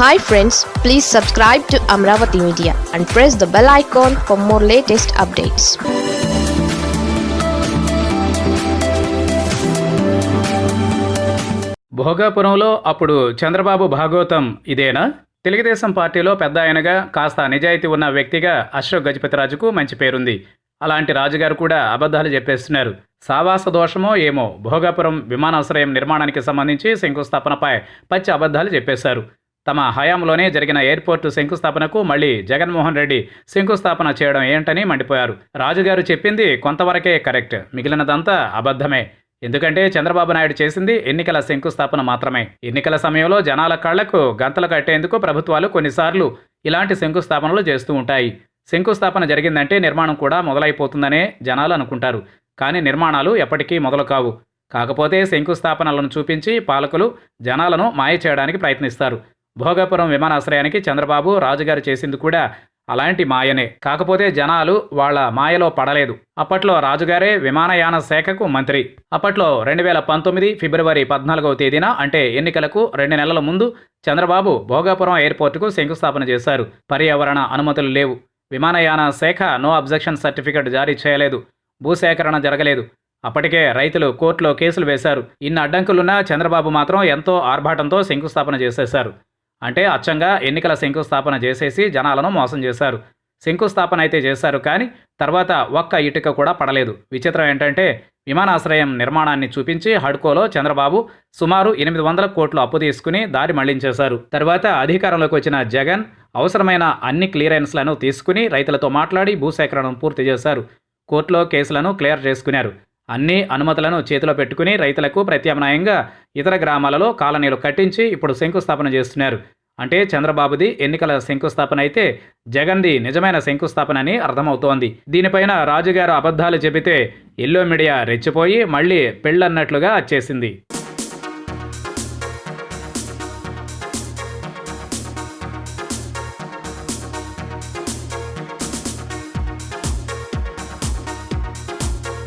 Hi friends please subscribe to Amaravati media and press the bell icon for more latest updates భోగాపురంలో అప్పుడు చంద్రబాబు భాగవతం ఇదేనా? తెలుగుదేశం పార్టీలో పెద్ద ఆయనగా కాస్త నిజాయితీ ఉన్న వ్యక్తిగా అశోక్ గజపతిరాజుకు మంచి పేరుంది. అలాంటి రాజుగారు కూడా అబద్ధాలు చెప్పేస్తున్నారు. సావాస దోషమో ఏమో భోగాపురం విమానాశ్రయం నిర్మాణానికి సంబంధించి శంకుస్థాపనపై పచ్చి అబద్ధాలు చెప్పేశారు. తమ హయాంలోనే జరిగిన ఎయిర్పోర్టు శంకుస్థాపనకు మళ్ళీ జగన్మోహన్ రెడ్డి శంకుస్థాపన చేయడం ఏంటని మండిపోయారు. రాజుగారు చెప్పింది కొంతవరకే కరెక్ట్. మిగిలినదంతా అబద్ధమే. ఎందుకంటే చంద్రబాబు నాయుడు చేసింది ఎన్నికల శంకుస్థాపన మాత్రమే. ఎన్నికల సమయంలో జనాల కళ్ళకు గంతలు కట్టేందుకు ప్రభుత్వాలు కొన్నిసార్లు ఇలాంటి శంకుస్థాపనలు చేస్తూ ఉంటాయి. శంకుస్థాపన జరిగిందంటే నిర్మాణం కూడా మొదలైపోతుందనే జనాలు అనుకుంటారు. కానీ నిర్మాణాలు ఎప్పటికీ మొదలు కావు కాకపోతే శంకుస్థాపనలను చూపించి పాలకులు జనాలను మాయ చేయడానికి ప్రయత్నిస్తారు. భోగాపురం విమానాశ్రయానికి చంద్రబాబు రాజుగారు చేసింది కూడా అలాంటి మాయనే. కాకపోతే జనాలు వాళ్ళ మాయలో పడలేదు. అప్పట్లో రాజుగారే విమానయాన శాఖకు మంత్రి. అప్పట్లో రెండు వేల పంతొమ్మిది ఫిబ్రవరి పద్నాలుగవ తేదీన అంటే ఎన్నికలకు రెండు నెలల ముందు చంద్రబాబు భోగాపురం ఎయిర్పోర్టుకు శంకుస్థాపన చేశారు. పర్యావరణ అనుమతులు లేవు. విమానయాన శాఖ నో అబ్జెక్షన్ సర్టిఫికెట్ జారీ చేయలేదు. భూసేకరణ జరగలేదు. అప్పటికే రైతులు కోర్టులో కేసులు వేశారు. ఇన్ని అడ్డంకులున్నా చంద్రబాబు మాత్రం ఎంతో ఆర్భాటంతో శంకుస్థాపన చేసేశారు. అంటే అచ్చంగా ఎన్నికల శంకుస్థాపన చేసేసి జనాలను మోసం చేశారు. శంకుస్థాపన అయితే చేశారు కానీ తర్వాత ఒక్క ఇటుక కూడా పడలేదు. విచిత్రం ఏంటంటే విమానాశ్రయం నిర్మాణాన్ని చూపించి హడ్కోలో చంద్రబాబు సుమారు ఎనిమిది వందల కోట్లు అప్పు తీసుకుని దారి మళ్ళించేశారు. తర్వాత అధికారంలోకి వచ్చిన జగన్ అవసరమైన అన్ని క్లియరెన్స్లను తీసుకుని రైతులతో మాట్లాడి భూసేకరణను పూర్తి చేశారు. కోర్టులో కేసులను క్లియర్ చేసుకున్నారు. అన్ని అనుమతులను చేతిలో పెట్టుకుని రైతులకు ప్రత్యామ్నాయంగా ఇతర గ్రామాలలో కాలనీలు కట్టించి ఇప్పుడు శంకుస్థాపన చేస్తున్నారు. అంటే చంద్రబాబుది ఎన్నికల శంకుస్థాపన అయితే జగన్ది నిజమైన శంకుస్థాపన అని అర్థమవుతోంది. దీనిపైన రాజుగారు అబద్ధాలు చెబితే ఎల్లో మీడియా రెచ్చిపోయి మళ్ళీ పెళ్ళన్నట్లుగా వచ్చేసింది